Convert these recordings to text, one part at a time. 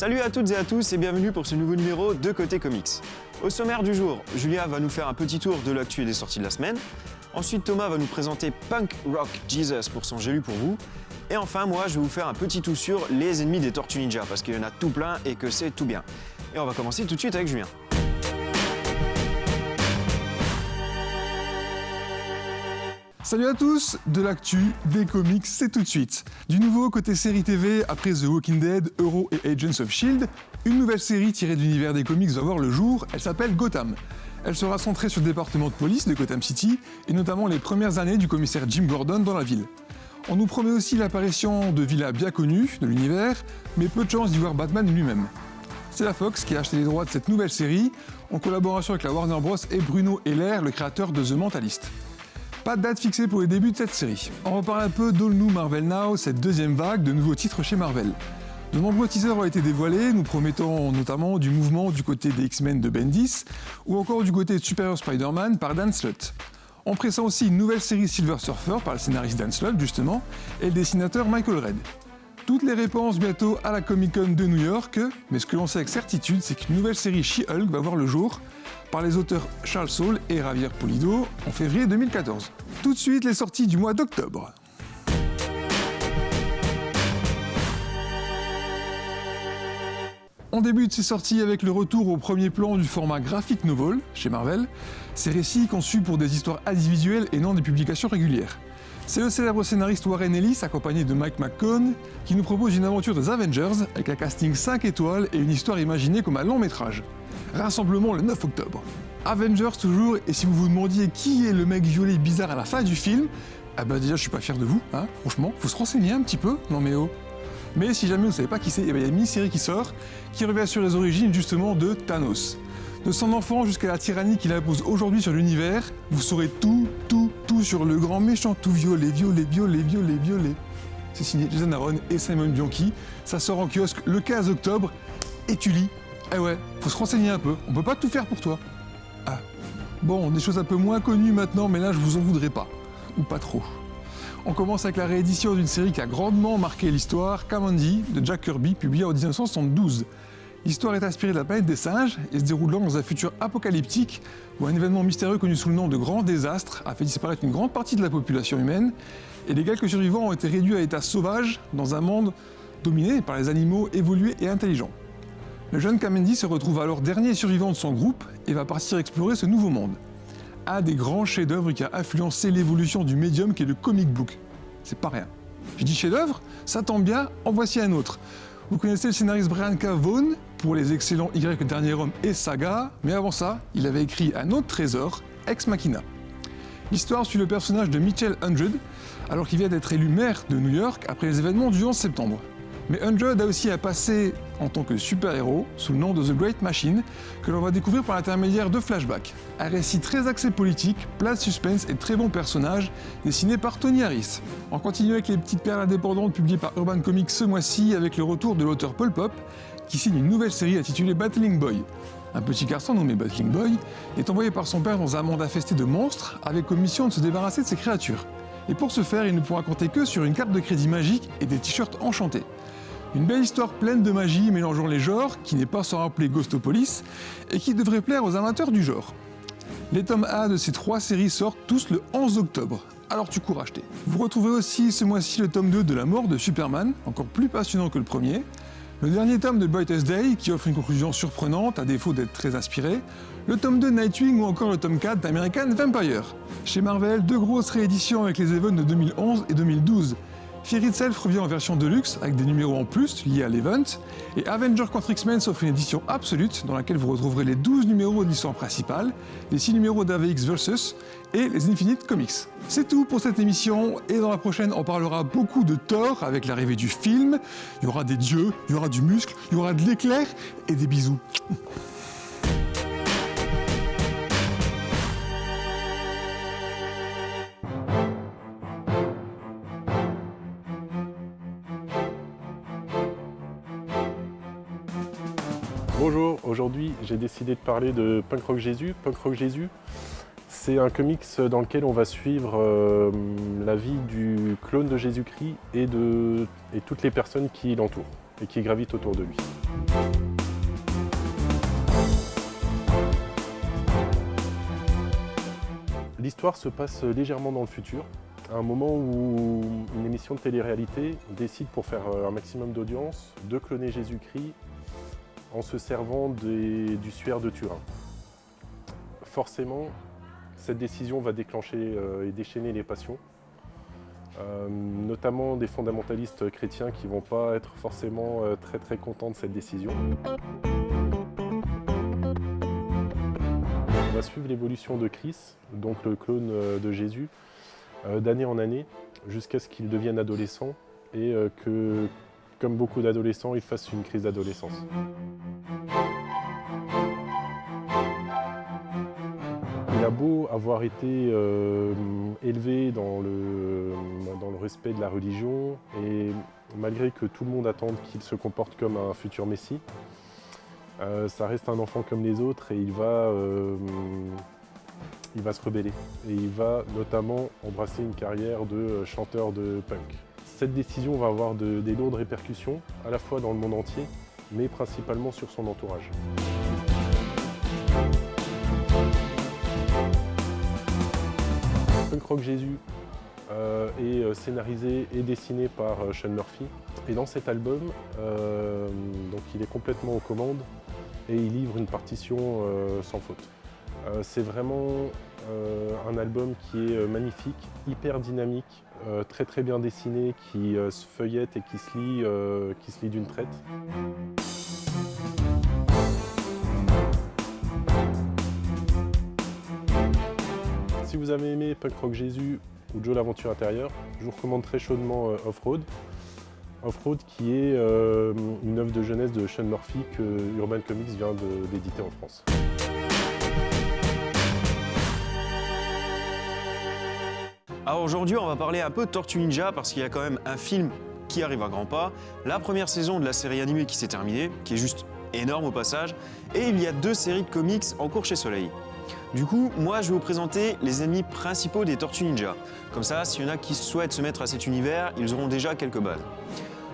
Salut à toutes et à tous et bienvenue pour ce nouveau numéro de Côté Comics. Au sommaire du jour, Julia va nous faire un petit tour de l'actu et des sorties de la semaine. Ensuite, Thomas va nous présenter Punk Rock Jesus pour son J'ai lu pour vous. Et enfin, moi, je vais vous faire un petit tour sur les ennemis des Tortues Ninja parce qu'il y en a tout plein et que c'est tout bien. Et on va commencer tout de suite avec Julien. Salut à tous, de l'actu, des comics, c'est tout de suite. Du nouveau côté série TV, après The Walking Dead, Euro et Agents of S.H.I.E.L.D., une nouvelle série tirée de l'univers des comics va voir le jour, elle s'appelle Gotham. Elle sera centrée sur le département de police de Gotham City, et notamment les premières années du commissaire Jim Gordon dans la ville. On nous promet aussi l'apparition de villas bien connues de l'univers, mais peu de chance d'y voir Batman lui-même. C'est la Fox qui a acheté les droits de cette nouvelle série, en collaboration avec la Warner Bros. et Bruno Heller, le créateur de The Mentalist. Pas de date fixée pour les débuts de cette série. On reparle un peu d'All New Marvel Now, cette deuxième vague de nouveaux titres chez Marvel. De nombreux teasers ont été dévoilés, nous promettant notamment du mouvement du côté des X-Men de Bendis, ou encore du côté de Superior Spider-Man par Dan Slott. On pressent aussi une nouvelle série Silver Surfer par le scénariste Dan Slott justement, et le dessinateur Michael Red. Toutes les réponses bientôt à la Comic Con de New York, mais ce que l'on sait avec certitude, c'est qu'une nouvelle série She-Hulk va voir le jour, par les auteurs Charles Saul et Javier Polido en février 2014. Tout de suite, les sorties du mois d'octobre. On débute ces sorties avec le retour au premier plan du format graphic novel chez Marvel, ces récits conçus pour des histoires individuelles et non des publications régulières. C'est le célèbre scénariste Warren Ellis, accompagné de Mike McCone, qui nous propose une aventure des Avengers avec un casting 5 étoiles et une histoire imaginée comme un long métrage. Rassemblement le 9 octobre. Avengers toujours, et si vous vous demandiez qui est le mec violet bizarre à la fin du film, ah bah déjà je suis pas fier de vous, hein, franchement, faut se renseigner un petit peu, non mais oh. Mais si jamais vous savez pas qui c'est, eh ben, il y a une mini-série qui sort, qui revient sur les origines justement de Thanos. De son enfant jusqu'à la tyrannie qu'il impose aujourd'hui sur l'univers, vous saurez tout, tout, sur le grand méchant tout violet, violet, violet, violet, violet. C'est signé Jason Aaron et Simon Bianchi. Ça sort en kiosque le 15 octobre. Et tu lis. Eh ouais, faut se renseigner un peu. On peut pas tout faire pour toi. Ah. Bon, des choses un peu moins connues maintenant, mais là je vous en voudrais pas. Ou pas trop. On commence avec la réédition d'une série qui a grandement marqué l'histoire, Kamandi, de Jack Kirby, publié en 1972. L'histoire est inspirée de la planète des singes et se déroulant dans un futur apocalyptique où un événement mystérieux connu sous le nom de Grand Désastre a fait disparaître une grande partie de la population humaine et les quelques survivants ont été réduits à l'état sauvage dans un monde dominé par les animaux évolués et intelligents. Le jeune Kamendi se retrouve alors dernier survivant de son groupe et va partir explorer ce nouveau monde. Un des grands chefs-d'œuvre qui a influencé l'évolution du médium qui est le comic book. C'est pas rien. Je dis chef-d'œuvre, ça tombe bien, en voici un autre. Vous connaissez le scénariste Brian K. Vaughan pour les excellents Y dernier homme et Saga, mais avant ça, il avait écrit un autre trésor, Ex Machina. L'histoire suit le personnage de Mitchell Hundred, alors qu'il vient d'être élu maire de New York après les événements du 11 septembre. Mais Hundred a aussi un passé en tant que super-héros sous le nom de The Great Machine que l'on va découvrir par l'intermédiaire de flashbacks. Un récit très axé politique, plein de suspense et très bon personnage, dessiné par Tony Harris. On continue avec les petites perles indépendantes publiées par Urban Comics ce mois-ci avec le retour de l'auteur Paul Pop qui signe une nouvelle série intitulée Battling Boy. Un petit garçon nommé Battling Boy est envoyé par son père dans un monde infesté de monstres avec comme mission de se débarrasser de ses créatures. Et pour ce faire, il ne pourra compter que sur une carte de crédit magique et des t-shirts enchantés. Une belle histoire pleine de magie mélangeant les genres, qui n'est pas sans rappeler Ghostopolis, et qui devrait plaire aux amateurs du genre. Les tomes A de ces trois séries sortent tous le 11 octobre, alors tu cours acheter. Vous retrouvez aussi ce mois-ci le tome 2 de La mort de Superman, encore plus passionnant que le premier, le dernier tome de Brightest Day, qui offre une conclusion surprenante, à défaut d'être très inspiré, le tome 2 Nightwing ou encore le tome 4 d'American Vampire. Chez Marvel, deux grosses rééditions avec les events de 2011 et 2012, Fear Itself revient en version deluxe avec des numéros en plus liés à l'event, et Avenger contre X-Men s'offre une édition absolue dans laquelle vous retrouverez les 12 numéros de l'histoire principale, les 6 numéros d'AVX Versus et les Infinite Comics. C'est tout pour cette émission, et dans la prochaine on parlera beaucoup de Thor avec l'arrivée du film, il y aura des dieux, il y aura du muscle, il y aura de l'éclair et des bisous. Bonjour, aujourd'hui j'ai décidé de parler de Punk Rock Jésus. Punk Rock Jésus, c'est un comics dans lequel on va suivre euh, la vie du clone de Jésus-Christ et et toutes les personnes qui l'entourent. et qui gravitent autour de lui. L'histoire se passe légèrement dans le futur, à un moment où une émission de télé-réalité décide pour faire euh, un maximum d'audience de cloner Jésus-Christ en se servant du suaire de Turin. Forcément, cette décision va déclencher euh, et déchaîner les passions, euh, notamment des fondamentalistes chrétiens qui ne vont pas être forcément très très contents de cette décision. On va suivre l'évolution de Christ, donc le clone de Jésus, euh, d'année en année jusqu'à ce qu'il devienne adolescent et euh, que, comme beaucoup d'adolescents, il fasse une crise d'adolescence. Il a beau avoir été euh, élevé dans le, dans le respect de la religion et malgré que tout le monde attende qu'il se comporte comme un futur messie, ça reste un enfant comme les autres et il va il va se rebeller et il va notamment embrasser une carrière de euh, chanteur de punk. Cette décision va avoir des lourdes répercussions, à la fois dans le monde entier, mais principalement sur son entourage. Punk Rock Jésus euh, est euh, scénarisé et dessiné par Sean Murphy. Et dans cet album, il est complètement aux commandes et il livre une partition sans faute. Euh, c'est vraiment euh, un album qui est euh, magnifique, hyper dynamique, très très bien dessiné, qui se feuillette et qui se lit, qui se lit d'une traite. Si vous avez aimé Punk Rock Jésus ou Joe l'aventure intérieure, je vous recommande très chaudement Off-Road. Off-Road qui est une œuvre de jeunesse de Sean Murphy que Urban Comics vient d'éditer en France. Alors aujourd'hui, on va parler un peu de Tortue Ninja parce qu'il y a quand même un film qui arrive à grands pas, la première saison de la série animée qui s'est terminée, qui est juste énorme au passage, et il y a deux séries de comics en cours chez Soleil. Du coup, moi je vais vous présenter les ennemis principaux des Tortues Ninja. Comme ça, s'il y en a qui souhaitent se mettre à cet univers, ils auront déjà quelques bases.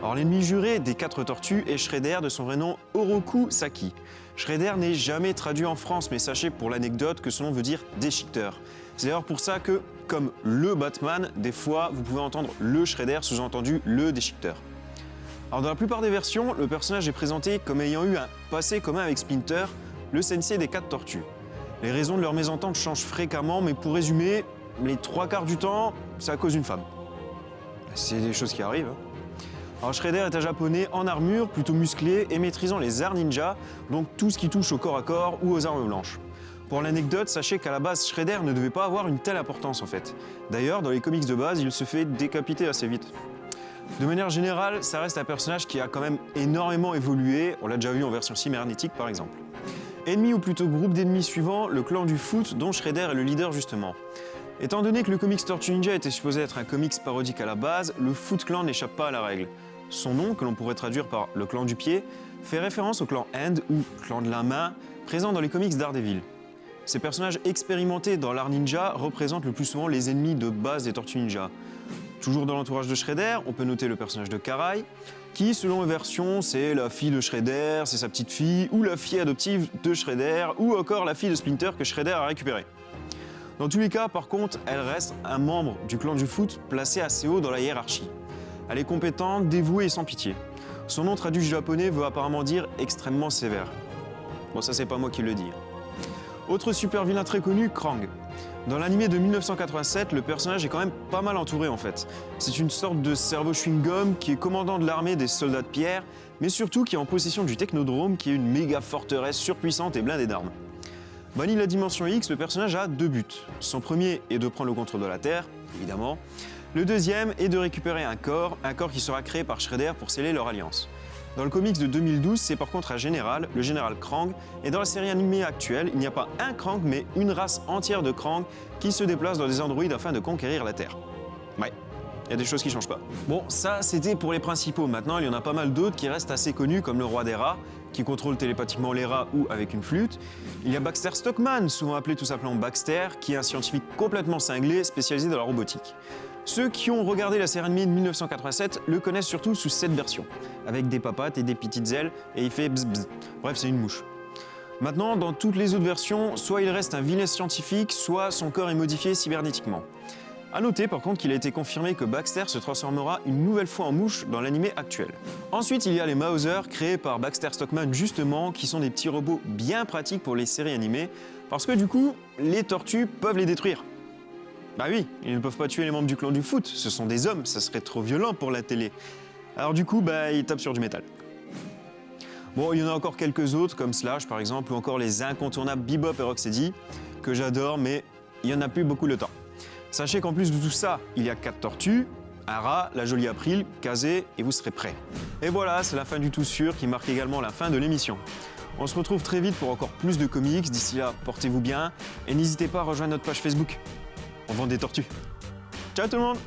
Alors l'ennemi juré des quatre tortues est Shredder de son vrai nom Oroku Saki. Shredder n'est jamais traduit en France, mais sachez pour l'anecdote que son nom veut dire déchiqueteur. C'est d'ailleurs pour ça que, comme le Batman, des fois vous pouvez entendre le Shredder, sous-entendu le déchiqueteur. Alors dans la plupart des versions, le personnage est présenté comme ayant eu un passé commun avec Splinter, le sensei des quatre tortues. Les raisons de leur mésentente changent fréquemment, mais pour résumer, les trois quarts du temps, c'est à cause d'une femme. C'est des choses qui arrivent. Hein. Alors Shredder est un japonais en armure, plutôt musclé et maîtrisant les arts ninja, donc tout ce qui touche au corps à corps ou aux armes blanches. Pour l'anecdote, sachez qu'à la base, Shredder ne devait pas avoir une telle importance en fait. D'ailleurs, dans les comics de base, il se fait décapiter assez vite. De manière générale, ça reste un personnage qui a quand même énormément évolué, on l'a déjà vu en version cybernétique par exemple. Ennemi ou plutôt groupe d'ennemis suivant, le clan du foot dont Shredder est le leader justement. Étant donné que le comics Tortue Ninja était supposé être un comics parodique à la base, le Foot Clan n'échappe pas à la règle. Son nom, que l'on pourrait traduire par le clan du pied, fait référence au clan Hand ou clan de la main, présent dans les comics Daredevil. Ces personnages expérimentés dans l'art ninja représentent le plus souvent les ennemis de base des Tortues Ninja. Toujours dans l'entourage de Shredder, on peut noter le personnage de Karai, qui, selon les versions, c'est la fille de Shredder, c'est sa petite fille, ou la fille adoptive de Shredder, ou encore la fille de Splinter que Shredder a récupérée. Dans tous les cas, par contre, elle reste un membre du clan du foot placé assez haut dans la hiérarchie. Elle est compétente, dévouée et sans pitié. Son nom traduit du japonais veut apparemment dire extrêmement sévère. Bon, ça c'est pas moi qui le dis. Autre super vilain très connu, Krang. Dans l'animé de 1987, le personnage est quand même pas mal entouré en fait. C'est une sorte de cerveau chewing-gum qui est commandant de l'armée des soldats de pierre, mais surtout qui est en possession du Technodrome qui est une méga forteresse surpuissante et blindée d'armes. Banni la dimension X, le personnage a deux buts. Son premier est de prendre le contrôle de la Terre, évidemment. Le deuxième est de récupérer un corps, un corps qui sera créé par Shredder pour sceller leur alliance. Dans le comics de 2012, c'est par contre un général, le général Krang, et dans la série animée actuelle, il n'y a pas un Krang, mais une race entière de Krang qui se déplace dans des androïdes afin de conquérir la Terre. Ouais, il y a des choses qui changent pas. Bon, ça c'était pour les principaux. Maintenant, il y en a pas mal d'autres qui restent assez connus, comme le roi des rats, qui contrôle télépathiquement les rats ou avec une flûte. Il y a Baxter Stockman, souvent appelé tout simplement Baxter, qui est un scientifique complètement cinglé, spécialisé dans la robotique. Ceux qui ont regardé la série animée de 1987 le connaissent surtout sous cette version, avec des papates et des petites ailes, et il fait bzz bzz. Bref, c'est une mouche. Maintenant, dans toutes les autres versions, soit il reste un vilain scientifique, soit son corps est modifié cybernétiquement. A noter par contre qu'il a été confirmé que Baxter se transformera une nouvelle fois en mouche dans l'animé actuel. Ensuite, il y a les Mauser créés par Baxter Stockman justement, qui sont des petits robots bien pratiques pour les séries animées, parce que du coup, les tortues peuvent les détruire. Bah oui, ils ne peuvent pas tuer les membres du clan du foot, ce sont des hommes, ça serait trop violent pour la télé. Alors du coup, bah ils tapent sur du métal. Bon, il y en a encore quelques autres, comme Slash par exemple, ou encore les incontournables Bebop et Rocksteady, que j'adore, mais il n'y en a plus beaucoup le temps. Sachez qu'en plus de tout ça, il y a quatre tortues, un rat, la jolie April, Kazé, et vous serez prêts. Et voilà, c'est la fin du tout sûr qui marque également la fin de l'émission. On se retrouve très vite pour encore plus de comics. D'ici là, portez-vous bien et n'hésitez pas à rejoindre notre page Facebook. On vend des tortues. Ciao tout le monde